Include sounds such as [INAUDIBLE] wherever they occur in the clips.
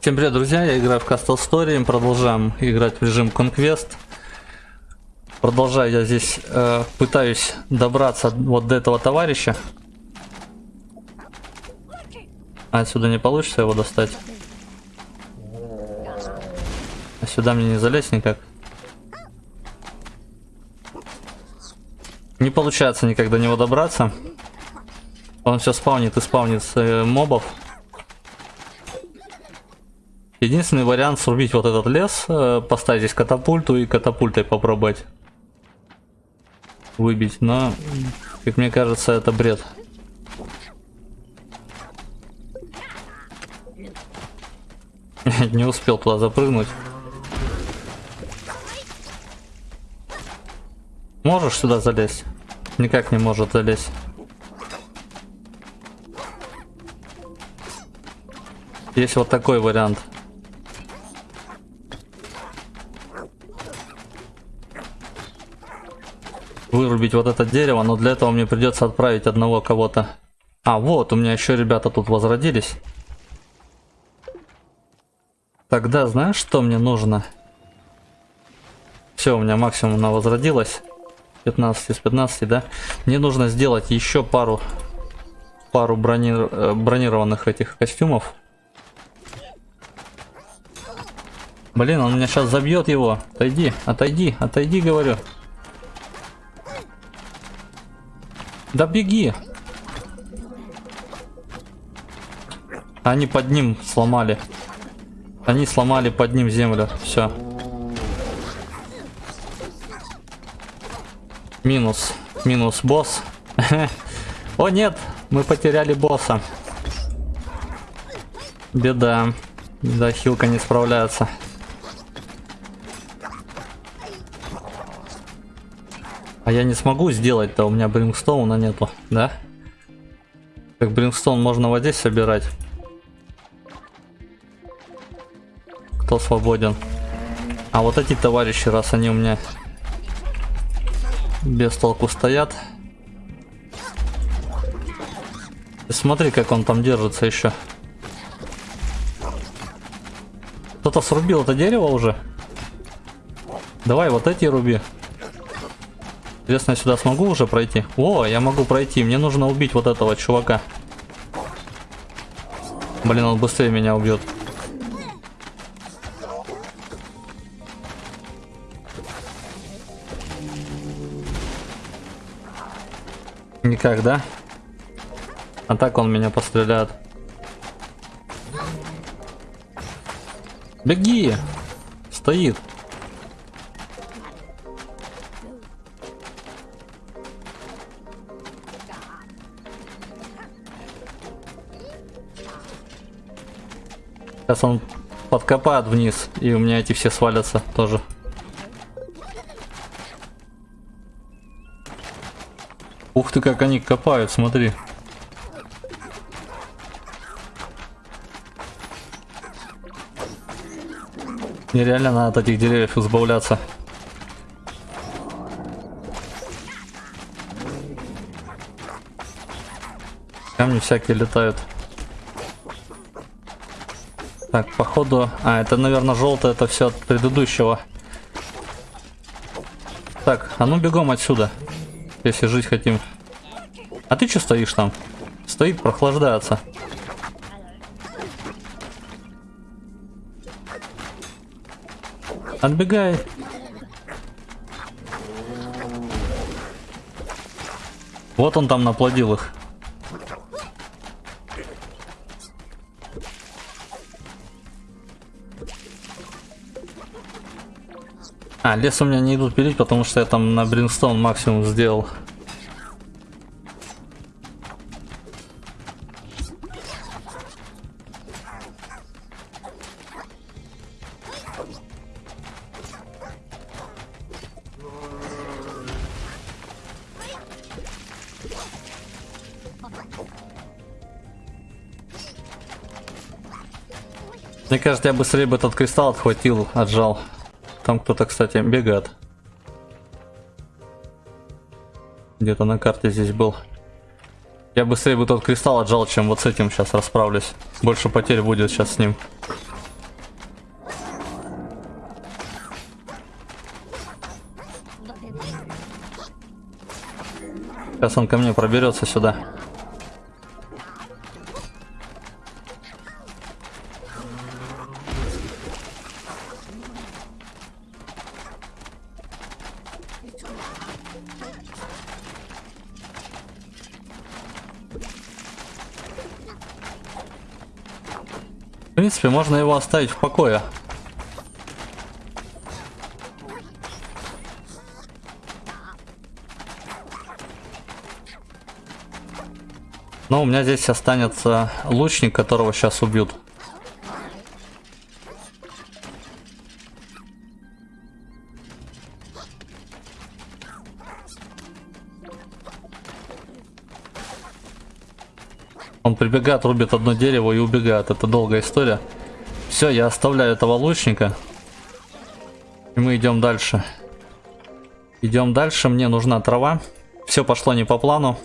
Всем привет, друзья, я играю в Castle Story, продолжаем играть в режим Conquest. Продолжаю я здесь, э, пытаюсь добраться вот до этого товарища. А отсюда не получится его достать. А сюда мне не залезть никак. Не получается никак до него добраться. Он все спавнит и спавнит э, мобов. Единственный вариант срубить вот этот лес, э, поставить здесь катапульту и катапультой попробовать выбить, но, как мне кажется, это бред. [LAUGHS] Не успел туда запрыгнуть. Можешь сюда залезть? Никак не может залезть. Есть вот такой вариант. Вырубить вот это дерево, но для этого мне придется отправить одного кого-то. А, вот, у меня еще ребята тут возродились. Тогда знаешь, что мне нужно? Все, у меня максимум она возродилась. 15 из 15, да? Мне нужно сделать еще пару пару брони, э, бронированных этих костюмов. Блин, он меня сейчас забьет его. Отойди, отойди, отойди, говорю. Да беги. Они под ним сломали. Они сломали под ним землю. Все. Минус. Минус босс. [LAUGHS] О нет, мы потеряли босса. Беда. Да, хилка не справляется. А я не смогу сделать-то, у меня брингстоуна нету, да? Как брингстоун можно вот здесь собирать. Кто свободен? А вот эти товарищи, раз они у меня без толку стоят. Смотри, как он там держится еще. Кто-то срубил это дерево уже? Давай вот эти руби. Интересно, я сюда смогу уже пройти? О, я могу пройти. Мне нужно убить вот этого чувака. Блин, он быстрее меня убьет. Никак, да? А так он меня постреляет. Беги! Стоит. Сейчас он подкопает вниз, и у меня эти все свалятся тоже. Ух ты, как они копают, смотри. Нереально надо от этих деревьев избавляться. Камни всякие летают. Так, походу... А, это, наверное, желтое, это все от предыдущего. Так, а ну бегом отсюда. Если жить хотим. А ты что стоишь там? Стоит, прохлаждается. Отбегай. Вот он там наплодил их. А, лес у меня не идут пилить, потому что я там на Бринстоун максимум сделал. Мне кажется, я быстрее бы этот кристалл отхватил, отжал. Там кто-то, кстати, бегает. Где-то на карте здесь был. Я быстрее бы тот кристалл отжал, чем вот с этим сейчас расправлюсь. Больше потерь будет сейчас с ним. Сейчас он ко мне проберется сюда. Принципе, можно его оставить в покое. Но у меня здесь останется лучник, которого сейчас убьют. Прибегает, рубит одно дерево и убегает. Это долгая история. Все, я оставляю этого лучника. И мы идем дальше. Идем дальше. Мне нужна трава. Все пошло не по плану.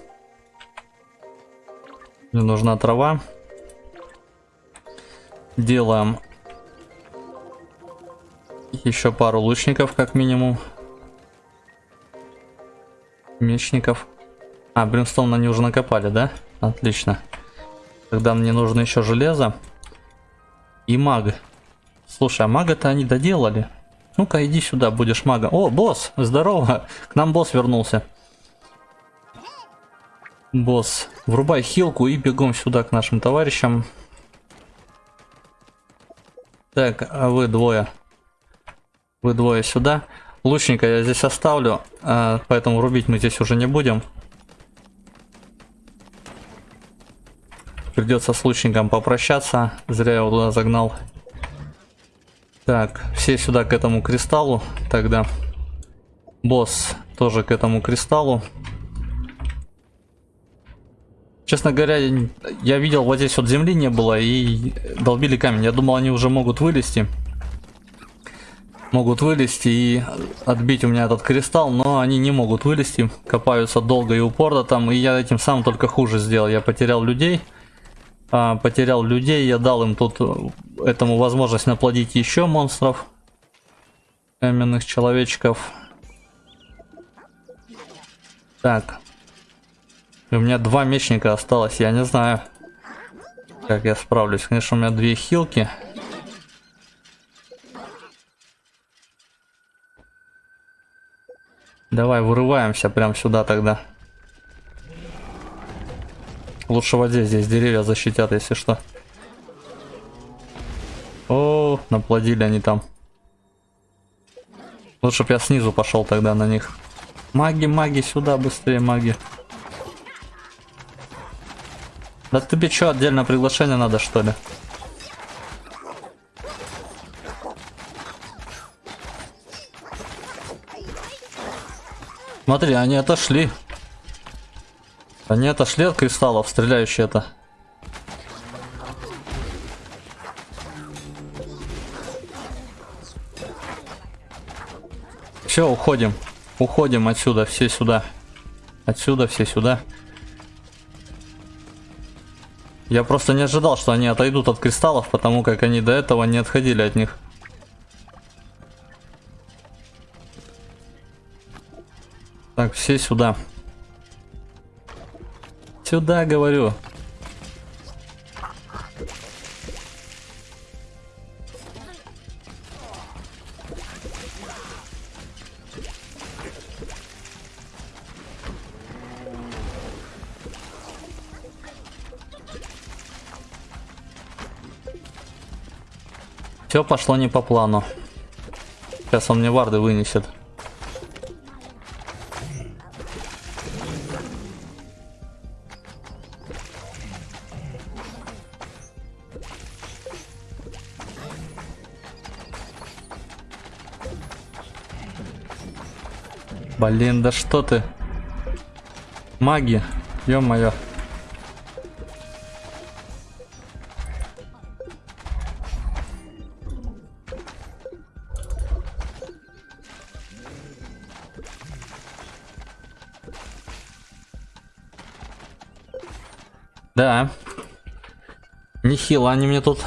Мне нужна трава. Делаем еще пару лучников, как минимум. Мечников. А, бримстон они уже накопали, да? Отлично. Тогда мне нужно еще железо. И маг. Слушай, а мага-то они доделали. Ну-ка, иди сюда, будешь мага. О, босс, здорово. К нам босс вернулся. Босс, врубай хилку и бегом сюда к нашим товарищам. Так, а вы двое. Вы двое сюда. Лучника я здесь оставлю, а, поэтому рубить мы здесь уже не будем. Придется с лучником попрощаться. Зря его туда загнал. Так, все сюда к этому кристаллу. Тогда босс тоже к этому кристаллу. Честно говоря, я видел, вот здесь вот земли не было и долбили камень. Я думал, они уже могут вылезти. Могут вылезти и отбить у меня этот кристалл, но они не могут вылезти. Копаются долго и упорно там, и я этим сам только хуже сделал. Я потерял людей. А, потерял людей, я дал им тут этому возможность наплодить еще монстров. Каменных человечков. Так, у меня два мечника осталось, я не знаю, как я справлюсь. Конечно, у меня две хилки. Давай, вырываемся прям сюда тогда. Лучше в воде здесь деревья защитят, если что. О, наплодили они там. Лучше бы я снизу пошел тогда на них. Маги, маги, сюда быстрее, маги. Да тебе что, отдельно приглашение надо, что ли? Смотри, они отошли. Они отошли от кристаллов, стреляющие это. Все, уходим. Уходим отсюда, все сюда. Отсюда, все сюда. Я просто не ожидал, что они отойдут от кристаллов, потому как они до этого не отходили от них. Так, все сюда. Сюда, говорю. Все пошло не по плану. Сейчас он мне варды вынесет. Блин, да что ты? Маги, ё-моё. Да. Нехило они мне тут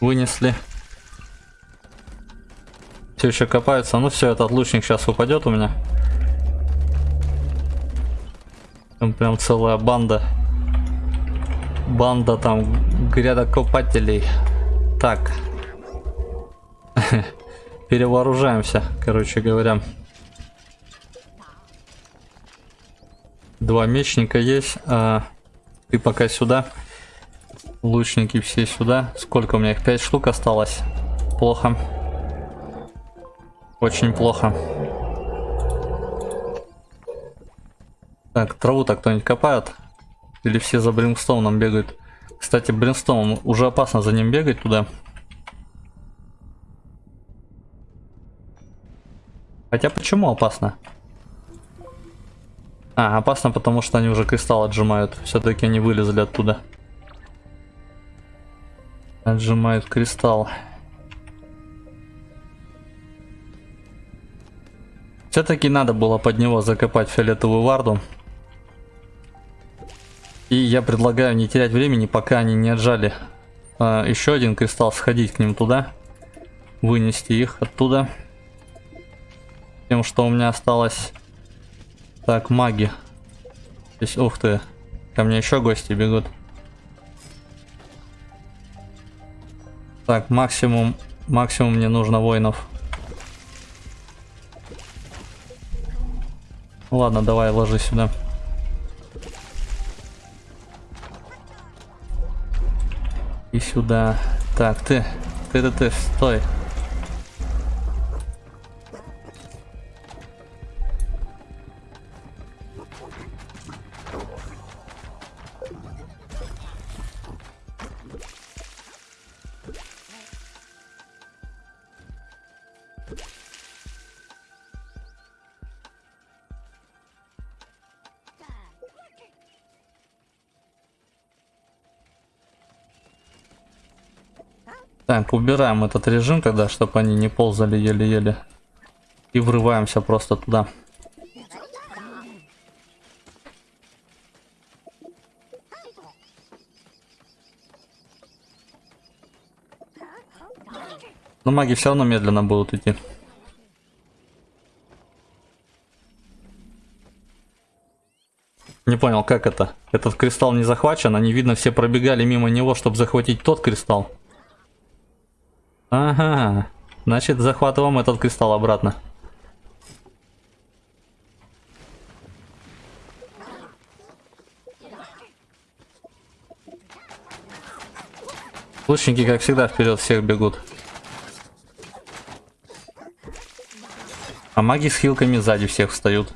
вынесли. Все еще копаются. Ну все, этот лучник сейчас упадет у меня. Там прям целая банда. Банда там грядокопателей. Так. [LAUGHS] Перевооружаемся, короче говоря. Два мечника есть. А, ты пока сюда. Лучники все сюда. Сколько у меня их? Пять штук осталось. Плохо. Очень плохо. Так, траву-то кто-нибудь копает? Или все за Бримстоуном бегают? Кстати, Бримстоун, уже опасно за ним бегать туда. Хотя почему опасно? А, опасно, потому что они уже кристалл отжимают. Все-таки они вылезли оттуда. Отжимают кристалл. Все-таки надо было под него закопать фиолетовую варду. И я предлагаю не терять времени, пока они не отжали а, еще один кристалл, сходить к ним туда. Вынести их оттуда. Тем, что у меня осталось... Так, маги. Здесь, ух ты. Ко мне еще гости бегут. Так, максимум... Максимум мне нужно воинов. Ладно, давай, ложи сюда. И сюда. Так, ты, ты, ты, ты, стой. Убираем этот режим тогда, чтобы они не ползали еле-еле. И врываемся просто туда. Но маги все равно медленно будут идти. Не понял, как это? Этот кристалл не захвачен, они, видно, все пробегали мимо него, чтобы захватить тот кристалл. Ага, значит захватываем этот кристалл обратно. Лучники, как всегда, вперед всех бегут. А маги с хилками сзади всех встают.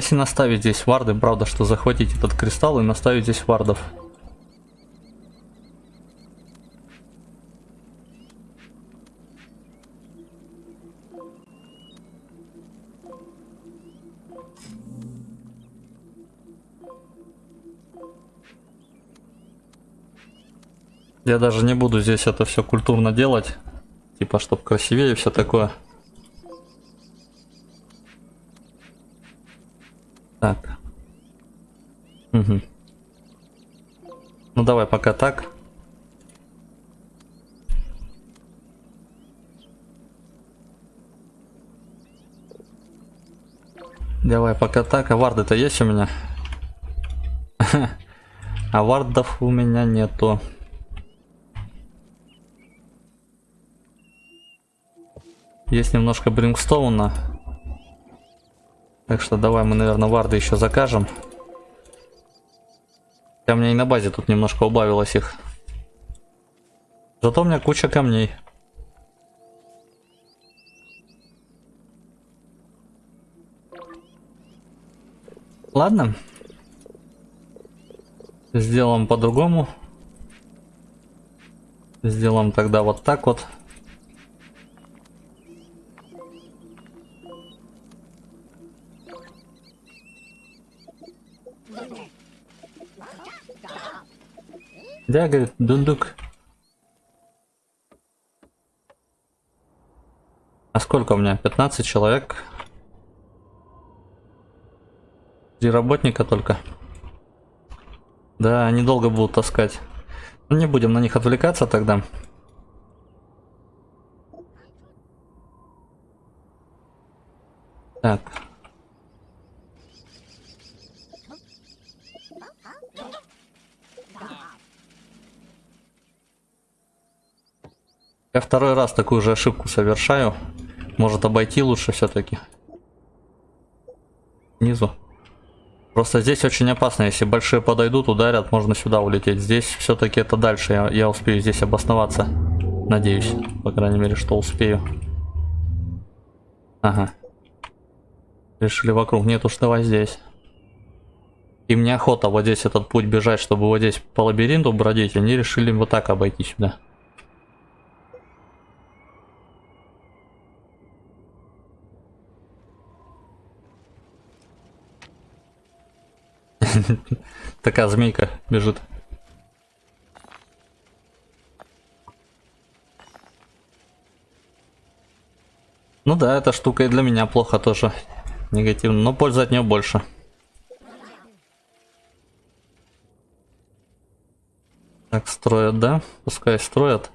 Если наставить здесь варды, правда, что захватить этот кристалл и наставить здесь вардов? Я даже не буду здесь это все культурно делать. Типа, чтобы красивее все такое. Так. Угу. Ну давай пока так. Давай пока так. А варды-то есть у меня? [LAUGHS] А вардов у меня нету. Есть немножко брингстоуна. Так что давай мы, наверное, варды еще закажем. Хотя у меня и на базе тут немножко убавилось их. Зато у меня куча камней. Ладно. Сделаем по-другому. Сделаем тогда вот так вот. Да, говорит, дундук. А сколько у меня? 15 человек. Три работника только. Да, они долго будут таскать. Ну, не будем на них отвлекаться тогда. Так. Я второй раз такую же ошибку совершаю. Может обойти лучше все-таки. Внизу. Просто здесь очень опасно. Если большие подойдут, ударят, можно сюда улететь. Здесь все-таки это дальше. Я, я успею здесь обосноваться. Надеюсь. По крайней мере, что успею. Ага. Решили вокруг. Нет уж, давай здесь. Им неохота вот здесь этот путь бежать, чтобы вот здесь по лабиринту бродить. Они решили вот так обойти сюда. [LAUGHS] Такая змейка бежит. Ну да, эта штука и для меня плохо тоже. Негативно, но пользы от нее больше. Так, строят, да? Пускай строят.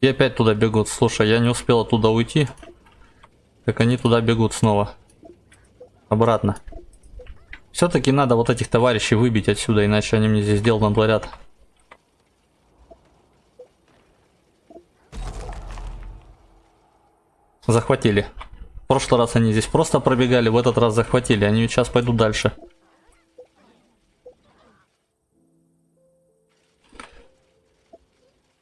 И опять туда бегут. Слушай, я не успел оттуда уйти. Как они туда бегут снова. Обратно. Все-таки надо вот этих товарищей выбить отсюда, иначе они мне здесь дел натворят. Захватили. В прошлый раз они здесь просто пробегали, в этот раз захватили. Они сейчас пойдут дальше.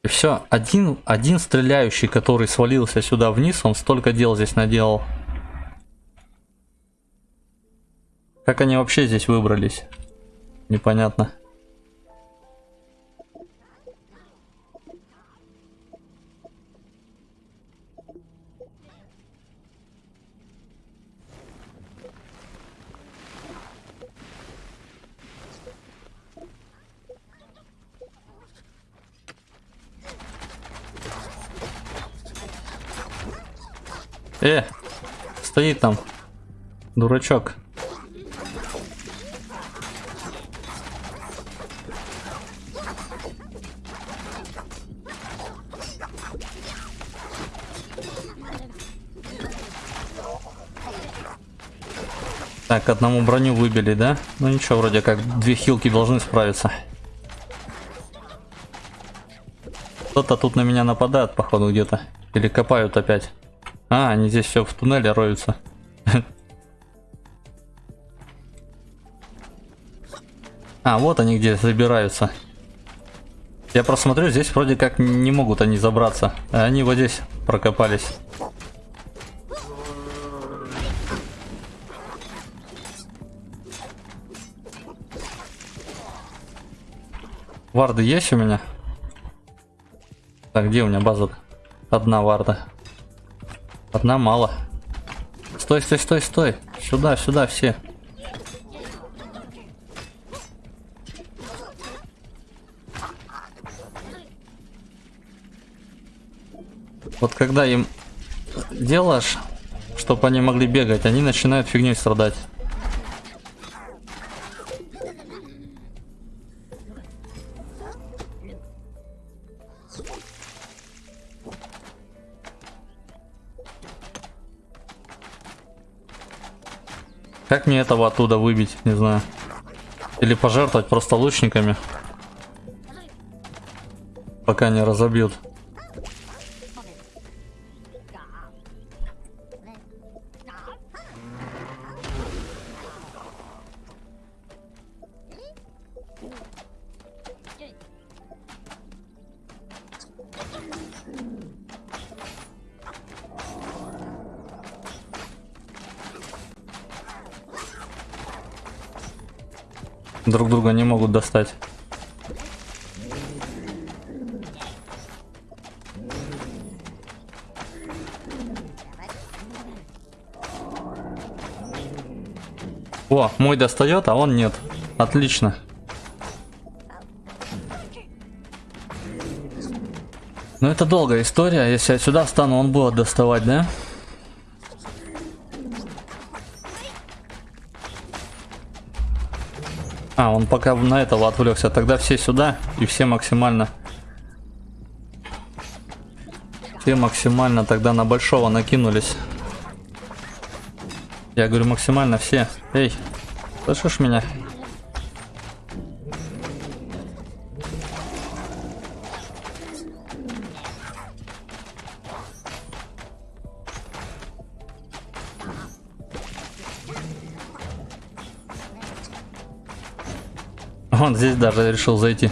И все, один, один стреляющий, который свалился сюда вниз, он столько дел здесь наделал. Как они вообще здесь выбрались? Непонятно. Э, стоит там, дурачок. Так, одному броню выбили, да? Ну ничего, вроде как две хилки должны справиться. Кто-то тут на меня нападает, походу, где-то. Или копают опять. А, они здесь все в туннеле роются. [LAUGHS] А, вот они где забираются. Я просмотрю, здесь вроде как не могут они забраться. Они вот здесь прокопались. Варды есть у меня? Так, где у меня база? Одна варда. Одна мало. Стой, стой, стой, стой. Сюда, сюда все. Вот когда им делаешь, чтобы они могли бегать, они начинают фигней страдать. Мне этого оттуда выбить, не знаю. Или пожертвовать просто лучниками. Пока не разобьют. друг друга не могут достать. О, мой достает, а он нет. Отлично. Но это долгая история. Если я сюда встану, он будет доставать, да? Да. А, он пока на этого отвлекся. Тогда все сюда и все максимально. Все максимально тогда на большого накинулись. Я говорю максимально все. Эй, слышишь меня? Даже решил зайти.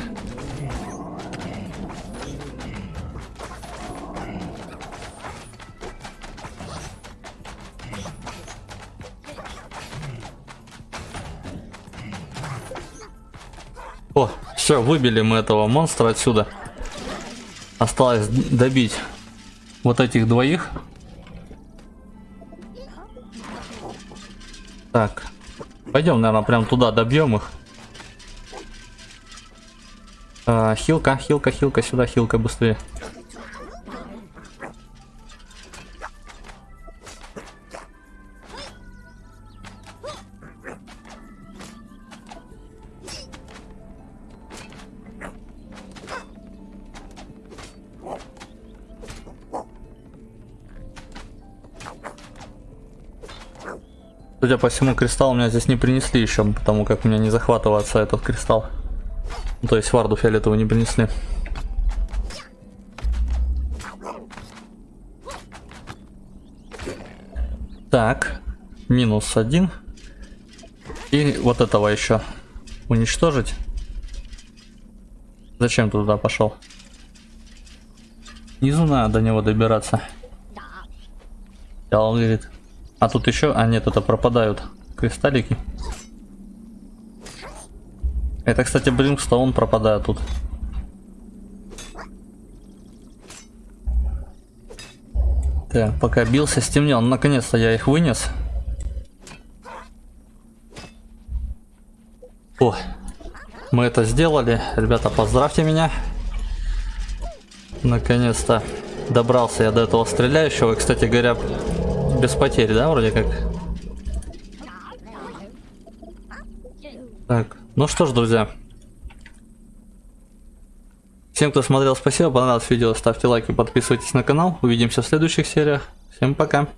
О, все, выбили мы этого монстра отсюда. Осталось добить вот этих двоих. Так, пойдем, наверное, прям туда добьем их. А, хилка, хилка, хилка, сюда, хилка, быстрее. Судя по всему, кристалл меня здесь не принесли еще, потому как меня не захватывается этот кристалл. Ну, то есть варду фиолетовую не принесли. Так, минус один. И вот этого еще уничтожить. Зачем ты туда пошел? Низу надо до него добираться. Он говорит. А тут еще... А нет, это пропадают кристаллики. Это, кстати, Блинкстоун пропадает тут. Так, пока бился, стемнел. Наконец-то я их вынес. О, мы это сделали. Ребята, поздравьте меня. Наконец-то добрался я до этого стреляющего. И, кстати говоря, без потерь, да, вроде как? Так, ну что ж, друзья. Всем, кто смотрел, спасибо. Понравилось видео, ставьте лайки, подписывайтесь на канал. Увидимся в следующих сериях. Всем пока.